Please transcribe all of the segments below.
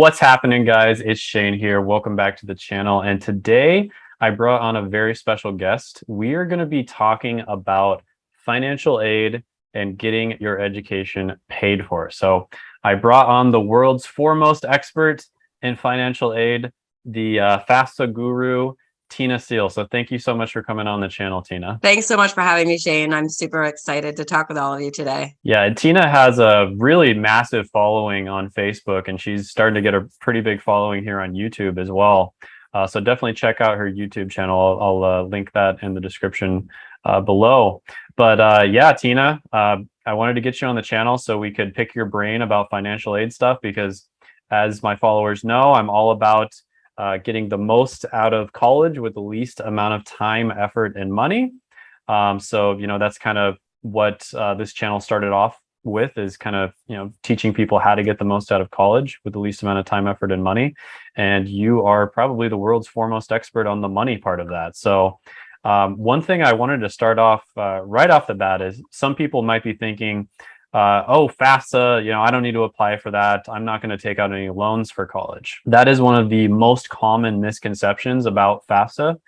What's happening, guys? It's Shane here. Welcome back to the channel. And today I brought on a very special guest. We are going to be talking about financial aid and getting your education paid for. So I brought on the world's foremost expert in financial aid, the uh, FAFSA guru, Tina Seal. So thank you so much for coming on the channel, Tina. Thanks so much for having me, Shane. I'm super excited to talk with all of you today. Yeah, Tina has a really massive following on Facebook and she's starting to get a pretty big following here on YouTube as well. Uh, so definitely check out her YouTube channel. I'll, I'll uh, link that in the description uh, below. But uh, yeah, Tina, uh, I wanted to get you on the channel so we could pick your brain about financial aid stuff because as my followers know, I'm all about uh, getting the most out of college with the least amount of time, effort, and money. Um, so, you know, that's kind of what uh, this channel started off with is kind of, you know, teaching people how to get the most out of college with the least amount of time, effort, and money. And you are probably the world's foremost expert on the money part of that. So um, one thing I wanted to start off uh, right off the bat is some people might be thinking, uh, oh, FAFSA, you know, I don't need to apply for that. I'm not going to take out any loans for college. That is one of the most common misconceptions about FAFSA.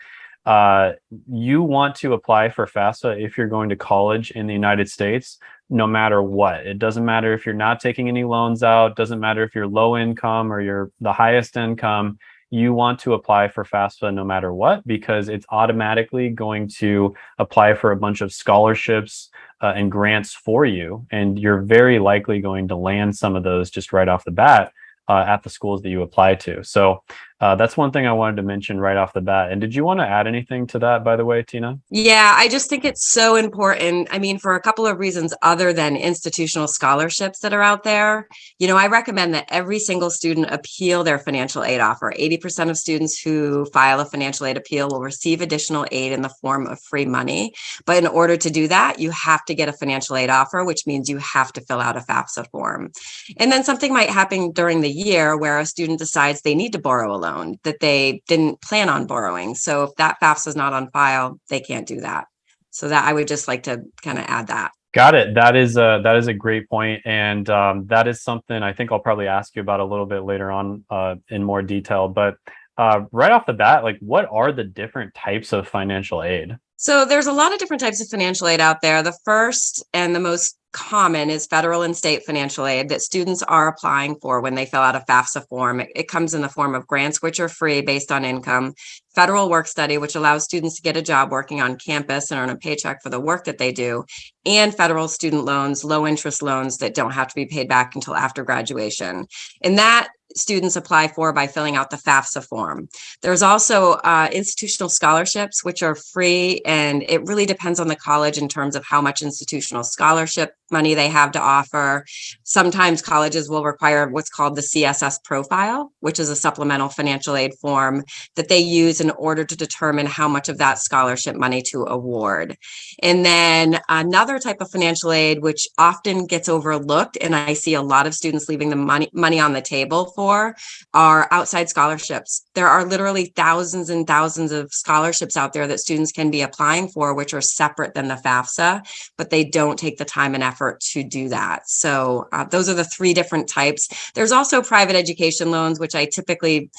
Uh, you want to apply for FAFSA if you're going to college in the United States, no matter what. It doesn't matter if you're not taking any loans out, doesn't matter if you're low income or you're the highest income you want to apply for FAFSA no matter what, because it's automatically going to apply for a bunch of scholarships uh, and grants for you. And you're very likely going to land some of those just right off the bat uh, at the schools that you apply to. So uh, that's one thing I wanted to mention right off the bat. And did you want to add anything to that, by the way, Tina? Yeah, I just think it's so important. I mean, for a couple of reasons other than institutional scholarships that are out there, you know, I recommend that every single student appeal their financial aid offer. 80% of students who file a financial aid appeal will receive additional aid in the form of free money. But in order to do that, you have to get a financial aid offer, which means you have to fill out a FAFSA form. And then something might happen during the year where a student decides they need to borrow a loan loan that they didn't plan on borrowing. So if that FAFSA is not on file, they can't do that. So that I would just like to kind of add that. Got it. That is a that is a great point, and um, that is something I think I'll probably ask you about a little bit later on uh, in more detail. But uh, right off the bat, like what are the different types of financial aid? So there's a lot of different types of financial aid out there. The first and the most common is federal and state financial aid that students are applying for when they fill out a FAFSA form. It, it, comes in the form of grants, which are free based on income, federal work study, which allows students to get a job working on campus and earn a paycheck for the work that they do, and federal student loans, low interest loans that don't have to be paid back until after graduation. And that students apply for by filling out the FAFSA form. There's also uh, institutional scholarships, which are free, and it really depends on the college in terms of how much institutional scholarship money they have to offer. Sometimes colleges will require what's called the CSS profile, which is a supplemental financial aid form that they use in order to determine how much of that scholarship money to award. And then another type of financial aid, which often gets overlooked, and I see a lot of students leaving the money, money on the table for are outside scholarships. There are literally thousands and thousands of scholarships out there that students can be applying for, which are separate than the FAFSA, but they don't take the time and effort to do that. So uh, those are the three different types. There's also private education loans, which I typically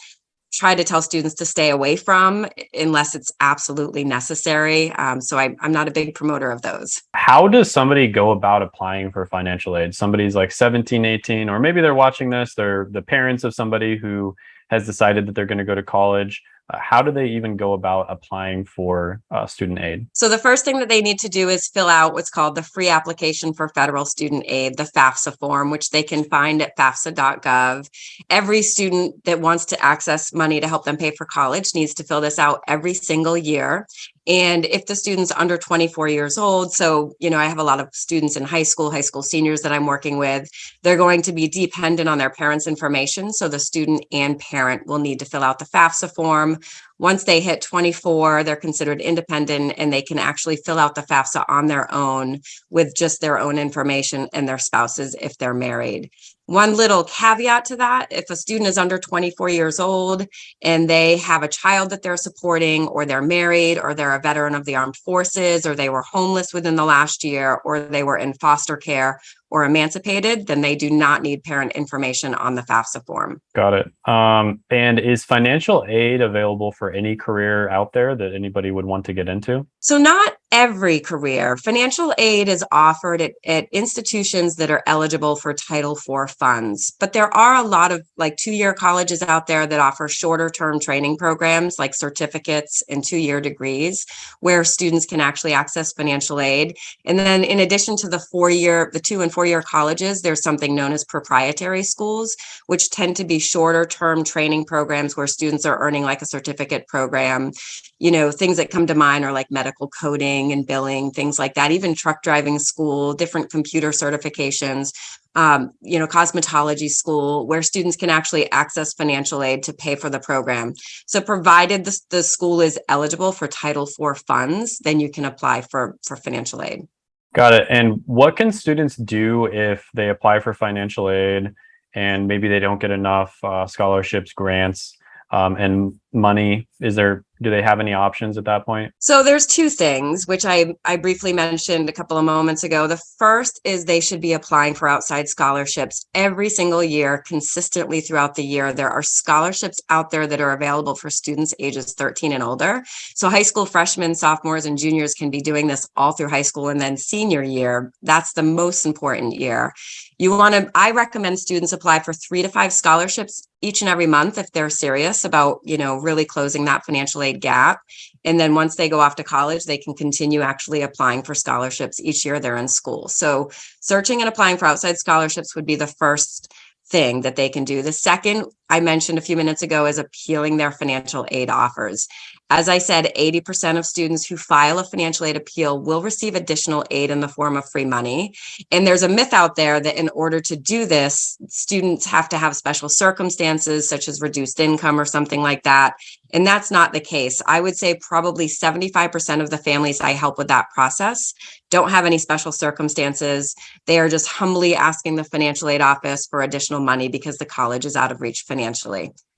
try to tell students to stay away from unless it's absolutely necessary. Um, so I, am not a big promoter of those. How does somebody go about applying for financial aid? Somebody's like 17, 18, or maybe they're watching this, they're the parents of somebody who has decided that they're going to go to college. Uh, how do they even go about applying for uh, student aid? So the first thing that they need to do is fill out what's called the free application for federal student aid, the FAFSA form, which they can find at FAFSA.gov. Every student that wants to access money to help them pay for college needs to fill this out every single year. And if the student's under 24 years old, so, you know, I have a lot of students in high school, high school seniors that I'm working with, they're going to be dependent on their parents' information. So the student and parent will need to fill out the FAFSA form. Once they hit 24, they're considered independent and they can actually fill out the FAFSA on their own with just their own information and their spouses if they're married. One little caveat to that, if a student is under 24 years old and they have a child that they're supporting, or they're married, or they're a veteran of the armed forces, or they were homeless within the last year, or they were in foster care or emancipated, then they do not need parent information on the FAFSA form. Got it. Um, and is financial aid available for any career out there that anybody would want to get into? So not every career. Financial aid is offered at, at institutions that are eligible for Title IV funds, but there are a lot of like two-year colleges out there that offer shorter term training programs like certificates and two-year degrees where students can actually access financial aid. And then in addition to the four-year, the two and four four-year colleges, there's something known as proprietary schools, which tend to be shorter term training programs where students are earning like a certificate program. You know, things that come to mind are like medical coding and billing, things like that, even truck driving school, different computer certifications, um, you know, cosmetology school, where students can actually access financial aid to pay for the program. So provided the, the school is eligible for Title IV funds, then you can apply for, for financial aid. Got it. And what can students do if they apply for financial aid and maybe they don't get enough uh, scholarships, grants, um, and money? Is there do they have any options at that point? So there's two things, which I, I briefly mentioned a couple of moments ago. The first is they should be applying for outside scholarships every single year, consistently throughout the year. There are scholarships out there that are available for students ages 13 and older. So high school freshmen, sophomores, and juniors can be doing this all through high school and then senior year. That's the most important year. You want to, I recommend students apply for three to five scholarships each and every month if they're serious about, you know, really closing that financial aid gap. And then once they go off to college, they can continue actually applying for scholarships each year they're in school. So searching and applying for outside scholarships would be the first thing that they can do. The second I mentioned a few minutes ago is appealing their financial aid offers. As I said, 80% of students who file a financial aid appeal will receive additional aid in the form of free money. And there's a myth out there that in order to do this, students have to have special circumstances such as reduced income or something like that. And that's not the case. I would say probably 75% of the families I help with that process don't have any special circumstances. They are just humbly asking the financial aid office for additional money because the college is out of reach financially.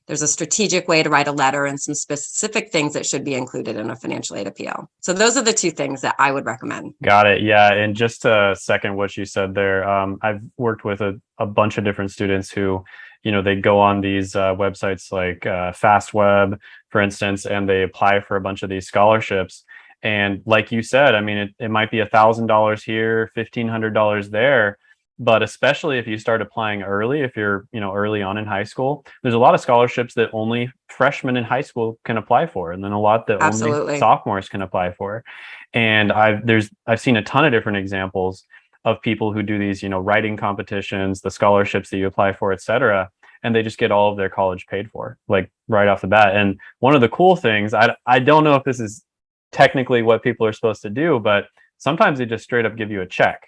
There's a strategic way to write a letter and some specific things that should be included in a financial aid appeal. So those are the two things that I would recommend. Got it. Yeah. And just to second what you said there, um, I've worked with a, a bunch of different students who, you know, they go on these uh, websites like uh, FastWeb, for instance, and they apply for a bunch of these scholarships. And like you said, I mean, it, it might be a thousand dollars here, fifteen hundred dollars there, but especially if you start applying early if you're you know early on in high school there's a lot of scholarships that only freshmen in high school can apply for and then a lot that Absolutely. only sophomores can apply for. And i've there's i've seen a ton of different examples of people who do these you know writing competitions the scholarships that you apply for etc and they just get all of their college paid for like right off the bat. And one of the cool things i i don't know if this is technically what people are supposed to do but sometimes they just straight up give you a check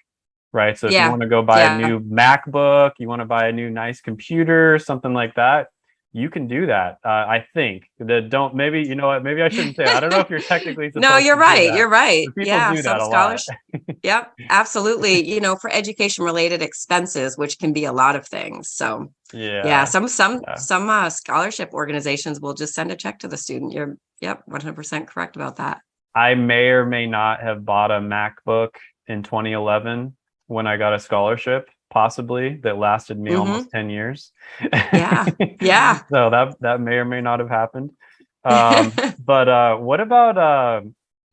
right? So if yeah. you want to go buy yeah. a new MacBook, you want to buy a new nice computer, something like that, you can do that. Uh, I think that don't maybe you know what maybe I shouldn't say. I don't know if you're technically no, you're right. You're right. Yeah, some scholarship. yep, absolutely. You know, for education related expenses, which can be a lot of things. So yeah, yeah. Some some yeah. some uh, scholarship organizations will just send a check to the student. You're yep, 100 percent correct about that. I may or may not have bought a MacBook in 2011 when I got a scholarship, possibly that lasted me mm-hmm. almost 10 years. Yeah. Yeah. so that that may or may not have happened. Um, but uh, what about uh,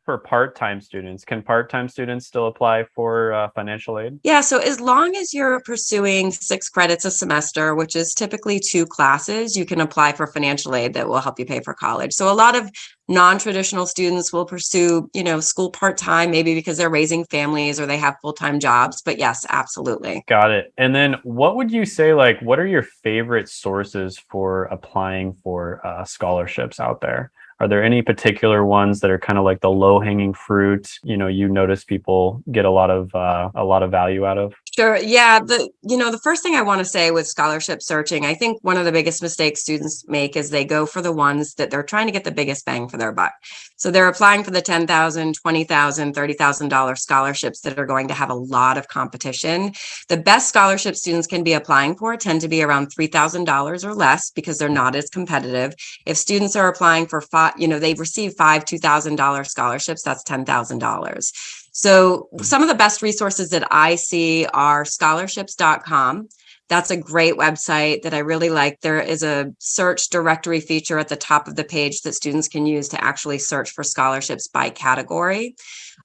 for part-time students. Can part-time students still apply for uh, financial aid? Yeah so as long as you're pursuing six credits a semester which is typically two classes you can apply for financial aid that will help you pay for college. So a lot of non-traditional students will pursue you know school part-time maybe because they're raising families or they have full-time jobs but yes absolutely. Got it. And then what would you say like what are your favorite sources for applying for uh, scholarships out there are there any particular ones that are kind of like the low hanging fruit? You know, you notice people get a lot of uh, a lot of value out of. Sure. Yeah. The, you know, the first thing I want to say with scholarship searching, I think one of the biggest mistakes students make is they go for the ones that they're trying to get the biggest bang for their buck. So they're applying for the $10,000, $20,000, $30,000 scholarships that are going to have a lot of competition. The best scholarships students can be applying for tend to be around $3,000 or less because they're not as competitive. If students are applying for five, you know, they've received five $2,000 scholarships, that's $10,000. So some of the best resources that I see are scholarships.com. That's a great website that I really like. There is a search directory feature at the top of the page that students can use to actually search for scholarships by category.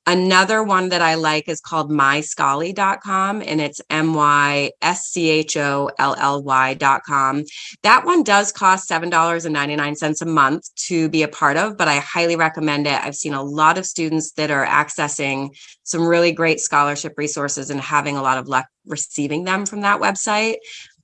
Another one that I like is called myscholly.com and it's M-Y-S-C-H-O-L-L-Y.com. That one does cost $7.99 a month to be a part of, but I highly recommend it. I've seen a lot of students that are accessing some really great scholarship resources and having a lot of luck receiving them from that website.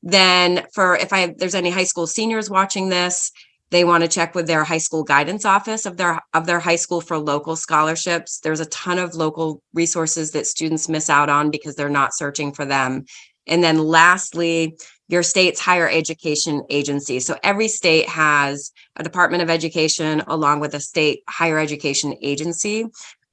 Then for if I there's any high school seniors watching this, they want to check with their high school guidance office of their of their high school for local scholarships. There's a ton of local resources that students miss out on because they're not searching for them. And then lastly, your state's higher education agency. So every state has a Department of Education along with a state higher education agency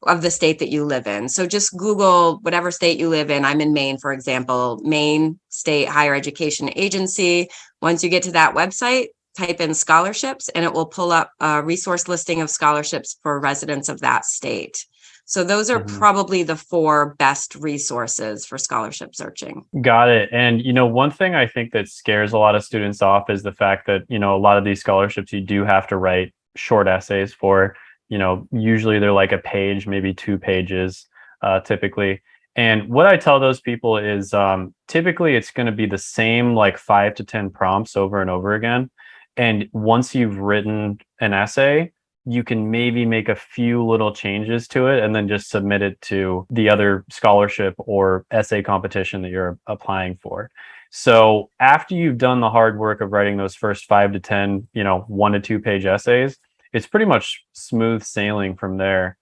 of the state that you live in. So just Google whatever state you live in. I'm in Maine, for example, Maine State Higher Education Agency. Once you get to that website, type in scholarships and it will pull up a resource listing of scholarships for residents of that state. So those are Mhm. probably the four best resources for scholarship searching. Got it. And you know, one thing I think that scares a lot of students off is the fact that, you know, a lot of these scholarships you do have to write short essays for, you know, usually they're like a page, maybe two pages, uh, typically. And what I tell those people is um, typically it's going to be the same like five to 10 prompts over and over again. And once you've written an essay, you can maybe make a few little changes to it and then just submit it to the other scholarship or essay competition that you're applying for. So after you've done the hard work of writing those first five to 10, you know, one to two page essays, it's pretty much smooth sailing from there.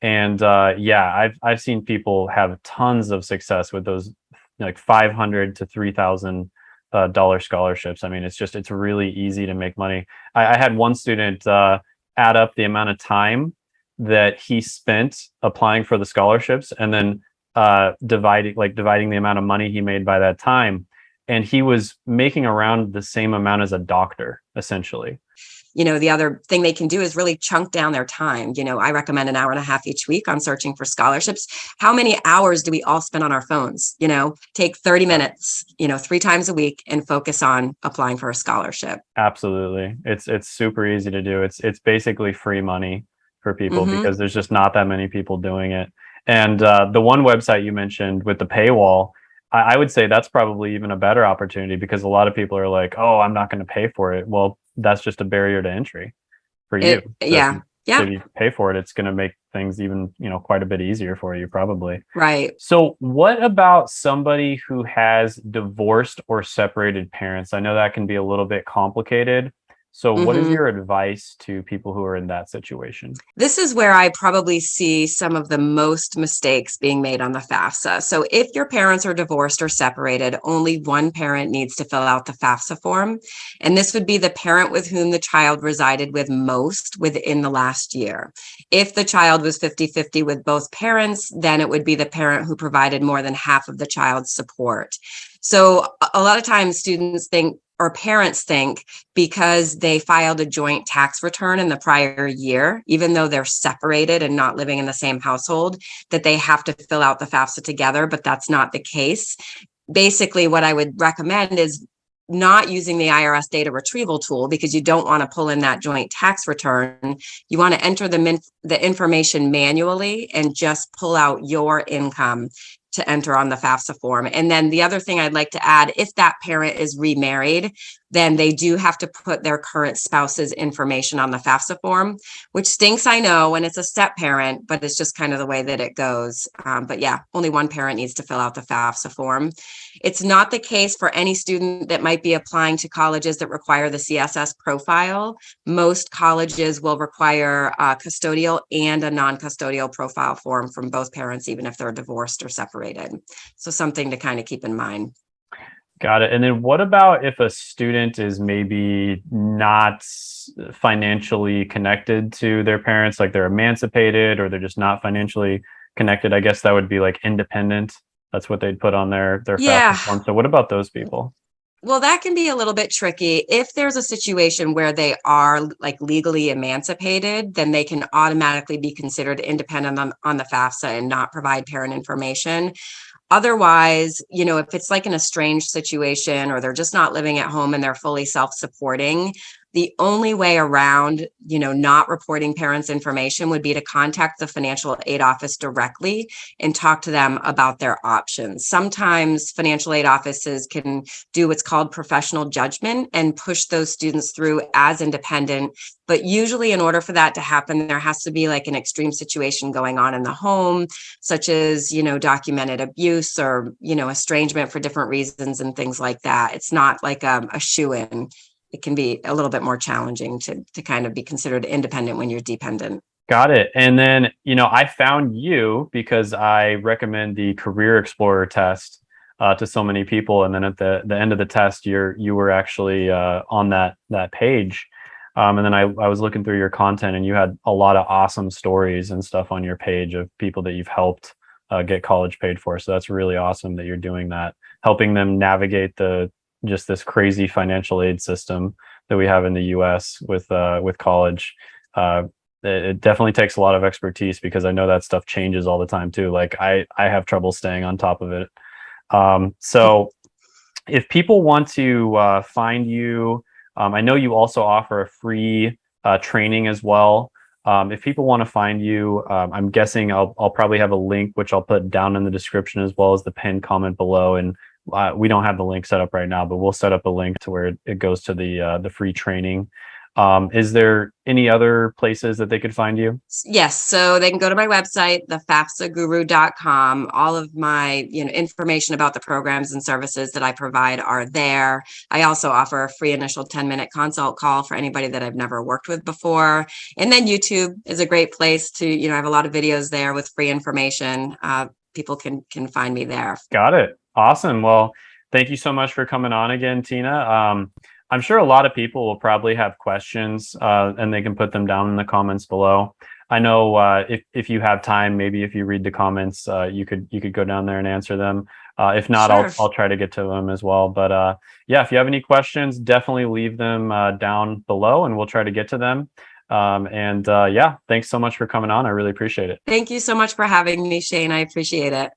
And uh, yeah, I've, I've seen people have tons of success with those like 500 to 3000 uh, dollar scholarships. I mean, it's just, it's really easy to make money. I, I had one student uh, add up the amount of time that he spent applying for the scholarships and then uh, dividing, like dividing the amount of money he made by that time. And he was making around the same amount as a doctor, essentially. You know, the other thing they can do is really chunk down their time. You know, I recommend an hour and a half each week on searching for scholarships. How many hours do we all spend on our phones? You know, take 30 minutes, you know, three times a week and focus on applying for a scholarship. Absolutely. It's it's super easy to do. It's it's basically free money for people Mhm. because there's just not that many people doing it. And uh, the one website you mentioned with the paywall, I, I would say that's probably even a better opportunity because a lot of people are like, "Oh, I'm not going to pay for it." Well, that's just a barrier to entry for you. It- So if yeah, you- yeah. so if you pay for it, it's going to make things even you know quite a bit easier for you, probably. Right. So, what about somebody who has divorced or separated parents? I know that can be a little bit complicated. So, what is Mhm. your advice to people who are in that situation? This is where I probably see some of the most mistakes being made on the FAFSA. So if your parents are divorced or separated, only one parent needs to fill out the FAFSA form. And this would be the parent with whom the child resided with most within the last year. If the child was 50-50 with both parents, then it would be the parent who provided more than half of the child's support. So a lot of times students think or parents think because they filed a joint tax return in the prior year, even though they're separated and not living in the same household, that they have to fill out the FAFSA together, but that's not the case. Basically, what I would recommend is not using the IRS data retrieval tool because you don't want to pull in that joint tax return. You want to enter the, the information manually and just pull out your income to enter on the FAFSA form. And then the other thing I'd like to add, if that parent is remarried, then they do have to put their current spouse's information on the FAFSA form, which stinks, I know, when it's a step parent, but it's just kind of the way that it goes. Um, but yeah, only one parent needs to fill out the FAFSA form. It's not the case for any student that might be applying to colleges that require the CSS profile. Most colleges will require a custodial and a non-custodial profile form from both parents, even if they're divorced or separated. So something to kind of keep in mind. Got it. And then what about if a student is maybe not financially connected to their parents, like they're emancipated or they're just not financially connected? I guess that would be like independent. That's what they'd put on their their Yeah. FAFSA form. So what about those people? Well, that can be a little bit tricky. If there's a situation where they are like legally emancipated, then they can automatically be considered independent on, on the FAFSA and not provide parent information. Otherwise, you know, if it's like an estranged situation or they're just not living at home and they're fully self-supporting, the only way around, you know, not reporting parents' information would be to contact the financial aid office directly and talk to them about their options. Sometimes financial aid offices can do what's called professional judgment and push those students through as independent. But usually in order for that to happen, there has to be like an extreme situation going on in the home, such as, you know, documented abuse or, you know, estrangement for different reasons and things like that. It's not like um, a, shoe in it can be a little bit more challenging to to kind of be considered independent when you're dependent. Got it. And then, you know, I found you because I recommend the Career Explorer test uh, to so many people. And then at the, the end of the test, you're you were actually uh, on that that page. Um, and then I, I was looking through your content and you had a lot of awesome stories and stuff on your page of people that you've helped uh, get college paid for. So that's really awesome that you're doing that, helping them navigate the just this crazy financial aid system that we have in the U.S. with uh, with college. Uh, it, it definitely takes a lot of expertise because I know that stuff changes all the time too. Like I I have trouble staying on top of it. Um, so if people want to uh, find you, um, I know you also offer a free uh, training as well. Um, if people want to find you, um, I'm guessing I'll, I'll probably have a link, which I'll put down in the description as well as the pinned comment below. And uh, we don't have the link set up right now, but we'll set up a link to where it, it goes to the uh, the free training. Um, is there any other places that they could find you? Yes, so they can go to my website, thefafsaguru.com. All of my, you know, information about the programs and services that I provide are there. I also offer a free initial 10-minute consult call for anybody that I've never worked with before. And then YouTube is a great place to, you know, I have a lot of videos there with free information. Uh, people can can find me there. Got it. Awesome. Well, thank you so much for coming on again, Tina. Um, I'm sure a lot of people will probably have questions uh, and they can put them down in the comments below. I know uh, if, if you have time, maybe if you read the comments, uh, you could you could go down there and answer them. Uh, if not, Sure. I'll, I'll try to get to them as well. But uh, yeah, if you have any questions, definitely leave them uh, down below and we'll try to get to them. Um, and yeah, thanks so much for coming on. I really appreciate it. Thank you so much for having me, Shane. I appreciate it.